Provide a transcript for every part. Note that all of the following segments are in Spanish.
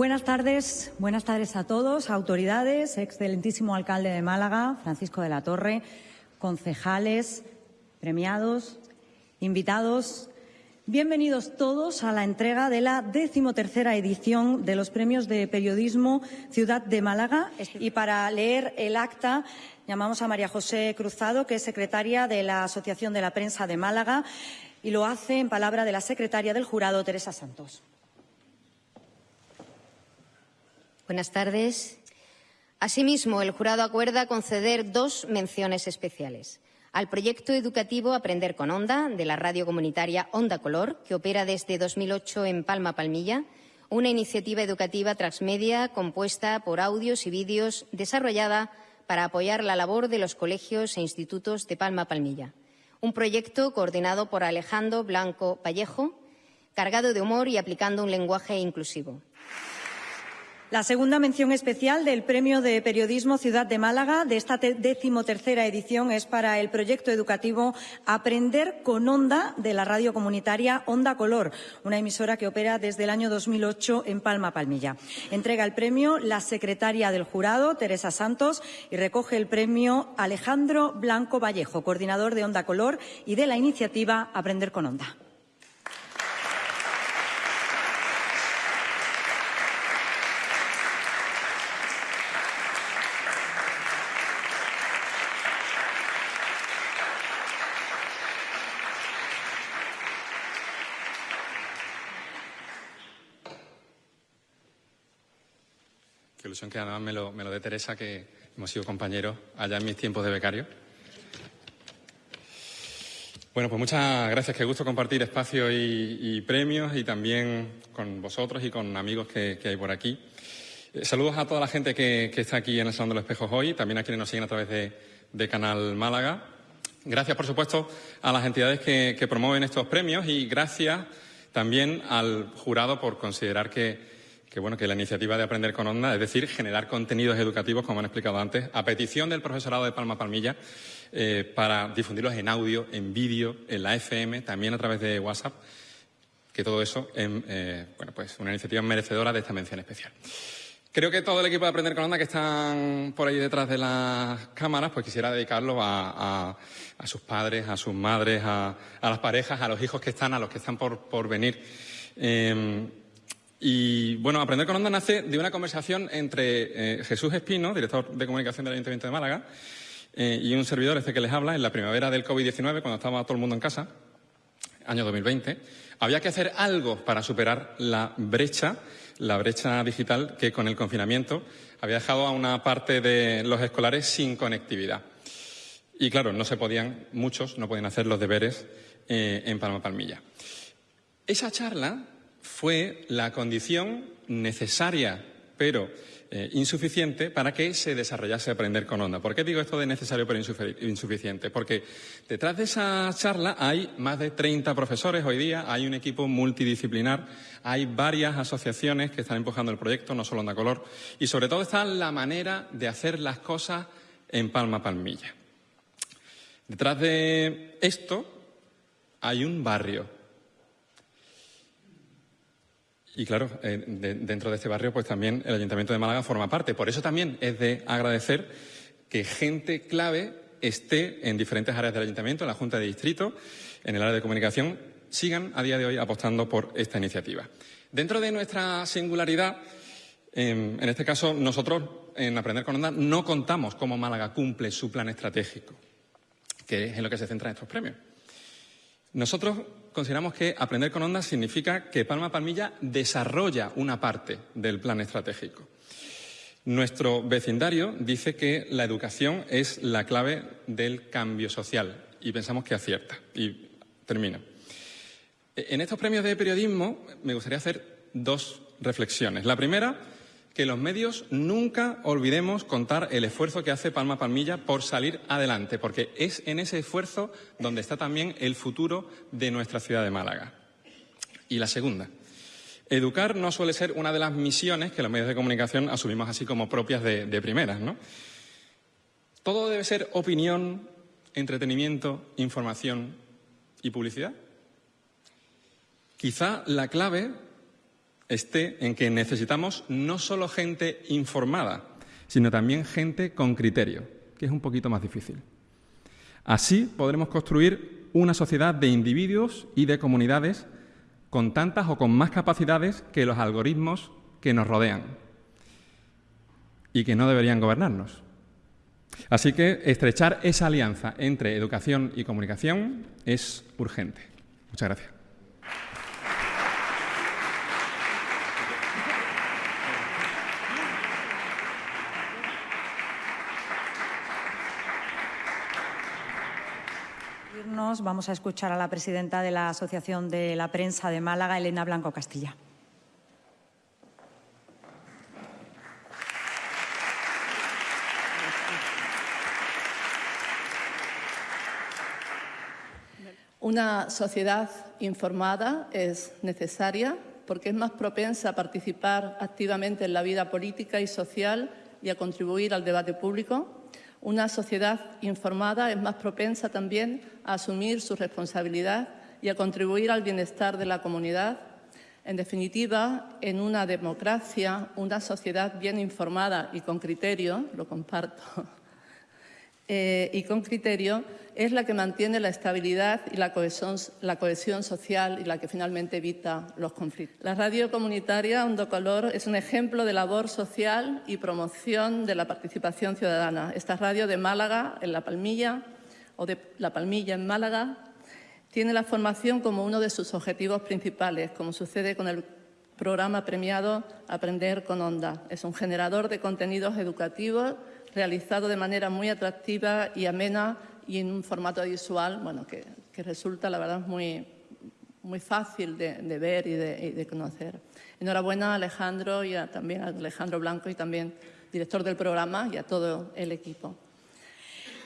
Buenas tardes, buenas tardes a todos, autoridades, excelentísimo alcalde de Málaga, Francisco de la Torre, concejales, premiados, invitados. Bienvenidos todos a la entrega de la decimotercera edición de los premios de periodismo Ciudad de Málaga. Y para leer el acta llamamos a María José Cruzado, que es secretaria de la Asociación de la Prensa de Málaga, y lo hace en palabra de la secretaria del jurado, Teresa Santos. Buenas tardes. Asimismo, el jurado acuerda conceder dos menciones especiales al proyecto educativo Aprender con Onda de la radio comunitaria Onda Color, que opera desde 2008 en Palma Palmilla, una iniciativa educativa transmedia compuesta por audios y vídeos desarrollada para apoyar la labor de los colegios e institutos de Palma Palmilla. Un proyecto coordinado por Alejandro Blanco Vallejo, cargado de humor y aplicando un lenguaje inclusivo. La segunda mención especial del Premio de Periodismo Ciudad de Málaga de esta decimotercera edición es para el proyecto educativo Aprender con Onda de la radio comunitaria Onda Color, una emisora que opera desde el año 2008 en Palma Palmilla. Entrega el premio la secretaria del jurado, Teresa Santos, y recoge el premio Alejandro Blanco Vallejo, coordinador de Onda Color y de la iniciativa Aprender con Onda. Ilusión que además me lo, me lo dé Teresa, que hemos sido compañeros allá en mis tiempos de becario. Bueno, pues muchas gracias. Qué gusto compartir espacios y, premios y también con vosotros y con amigos que, hay por aquí. Eh, saludos a toda la gente que, está aquí en el Salón de los Espejos hoy, también a quienes nos siguen a través de, Canal Málaga. Gracias, por supuesto, a las entidades que, que promueven estos premios y gracias también al jurado por considerar que que bueno, que la iniciativa de Aprender con Onda, es decir, generar contenidos educativos, como han explicado antes, a petición del profesorado de Palma Palmilla, eh, para difundirlos en audio, en vídeo, en la FM, también a través de WhatsApp, que todo eso es eh, bueno, pues una iniciativa merecedora de esta mención especial. Creo que todo el equipo de Aprender con Onda que están por ahí detrás de las cámaras, pues quisiera dedicarlo a, sus padres, a sus madres, a, las parejas, a los hijos que están, a los que están por, venir. Eh, y bueno, Aprender con Onda nace de una conversación entre eh, Jesús Espino, director de comunicación del Ayuntamiento de Málaga, eh, y un servidor, este que les habla, en la primavera del COVID-19, cuando estaba todo el mundo en casa, año 2020. Había que hacer algo para superar la brecha, la brecha digital que con el confinamiento había dejado a una parte de los escolares sin conectividad. Y claro, no se podían, muchos no podían hacer los deberes eh, en Palma Palmilla. Esa charla fue la condición necesaria, pero eh, insuficiente, para que se desarrollase Aprender con Onda. ¿Por qué digo esto de necesario pero insuficiente? Porque detrás de esa charla hay más de 30 profesores hoy día, hay un equipo multidisciplinar, hay varias asociaciones que están empujando el proyecto, no solo Onda Color, y sobre todo está la manera de hacer las cosas en palma palmilla. Detrás de esto hay un barrio, y claro, eh, dentro de este barrio, pues también el Ayuntamiento de Málaga forma parte. Por eso también es de agradecer que gente clave esté en diferentes áreas del Ayuntamiento, en la Junta de Distrito, en el área de comunicación, sigan a día de hoy apostando por esta iniciativa. Dentro de nuestra singularidad, em, en este caso, nosotros en Aprender con Onda no contamos cómo Málaga cumple su plan estratégico, que es en lo que se centran estos premios. Nosotros consideramos que aprender con ondas significa que Palma Palmilla desarrolla una parte del plan estratégico. Nuestro vecindario dice que la educación es la clave del cambio social y pensamos que acierta. Y termino. En estos premios de periodismo me gustaría hacer dos reflexiones. La primera que los medios nunca olvidemos contar el esfuerzo que hace Palma Palmilla por salir adelante, porque es en ese esfuerzo donde está también el futuro de nuestra ciudad de Málaga. Y la segunda, educar no suele ser una de las misiones que los medios de comunicación asumimos así como propias de, primeras, ¿no? Todo debe ser opinión, entretenimiento, información y publicidad. Quizá la clave esté en que necesitamos no solo gente informada, sino también gente con criterio, que es un poquito más difícil. Así podremos construir una sociedad de individuos y de comunidades con tantas o con más capacidades que los algoritmos que nos rodean y que no deberían gobernarnos. Así que estrechar esa alianza entre educación y comunicación es urgente. Muchas gracias. Vamos a escuchar a la presidenta de la Asociación de la Prensa de Málaga, Elena Blanco Castilla. Una sociedad informada es necesaria porque es más propensa a participar activamente en la vida política y social y a contribuir al debate público. Una sociedad informada es más propensa también a asumir su responsabilidad y a contribuir al bienestar de la comunidad. En definitiva, en una democracia, una sociedad bien informada y con criterio, lo comparto, eh, y con criterio es la que mantiene la estabilidad y la cohesión, la cohesión, social y la que finalmente evita los conflictos. La radio comunitaria Hondo Color es un ejemplo de labor social y promoción de la participación ciudadana. Esta radio de Málaga, en La Palmilla, o de La Palmilla en Málaga, tiene la formación como uno de sus objetivos principales, como sucede con el programa premiado Aprender con Onda. Es un generador de contenidos educativos realizado de manera muy atractiva y amena y en un formato visual bueno, que, resulta, la verdad, muy, muy fácil de, ver y de, conocer. Enhorabuena a Alejandro y también a Alejandro Blanco y también director del programa y a todo el equipo.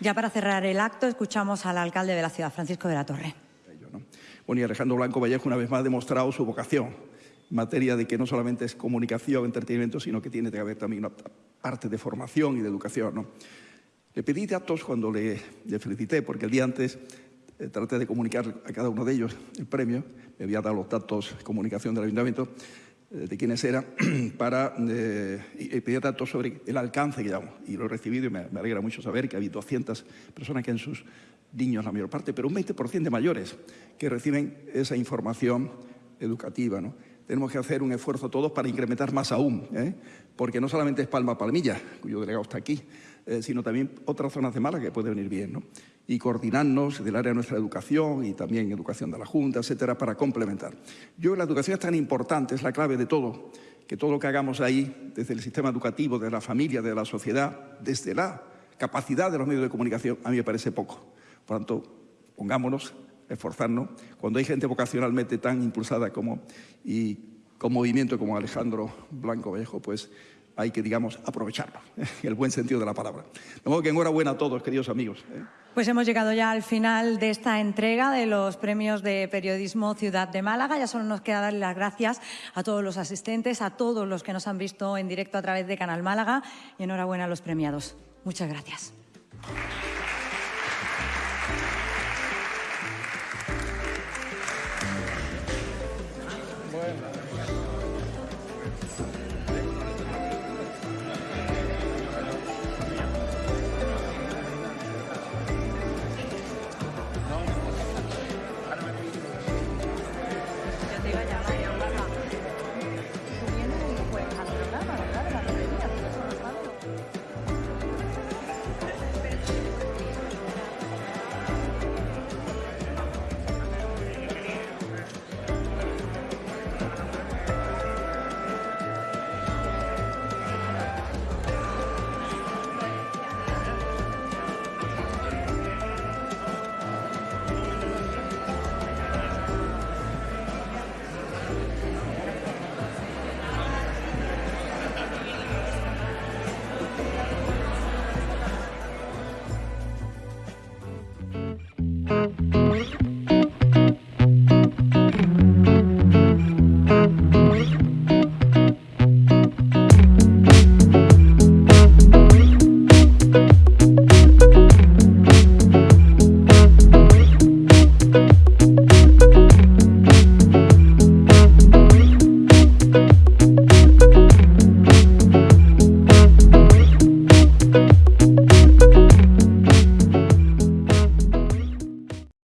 Ya para cerrar el acto, escuchamos al alcalde de la ciudad, Francisco de la Torre. Bueno, y Alejandro Blanco Vallejo una vez más ha demostrado su vocación en materia de que no solamente es comunicación, entretenimiento, sino que tiene que haber también una parte de formación y de educación. ¿no? Le pedí datos cuando le, felicité, porque el día antes eh, traté de comunicar a cada uno de ellos el premio, me había dado los datos de comunicación del ayuntamiento, eh, de quiénes eran, para, eh, y pedí datos sobre el alcance que llevamos. Y lo he recibido y me, me alegra mucho saber que hay 200 personas que en sus niños, la mayor parte, pero un 20% de mayores que reciben esa información educativa. ¿no? Tenemos que hacer un esfuerzo todos para incrementar más aún, ¿eh? porque no solamente es Palma Palmilla, cuyo delegado está aquí, eh, sino también otras zonas de Málaga que pueden venir bien, ¿no? y coordinarnos del área de nuestra educación y también educación de la Junta, etcétera, para complementar. Yo la educación es tan importante, es la clave de todo, que todo lo que hagamos ahí, desde el sistema educativo, de la familia, de la sociedad, desde la capacidad de los medios de comunicación, a mí me parece poco. Por tanto, pongámonos esforzarnos. Cuando hay gente vocacionalmente tan impulsada como, y con movimiento como Alejandro Blanco Vallejo, pues hay que, digamos, aprovecharlo, en el buen sentido de la palabra. De modo que enhorabuena a todos, queridos amigos. ¿eh? Pues hemos llegado ya al final de esta entrega de los premios de periodismo Ciudad de Málaga. Ya solo nos queda darle las gracias a todos los asistentes, a todos los que nos han visto en directo a través de Canal Málaga y enhorabuena a los premiados. Muchas gracias.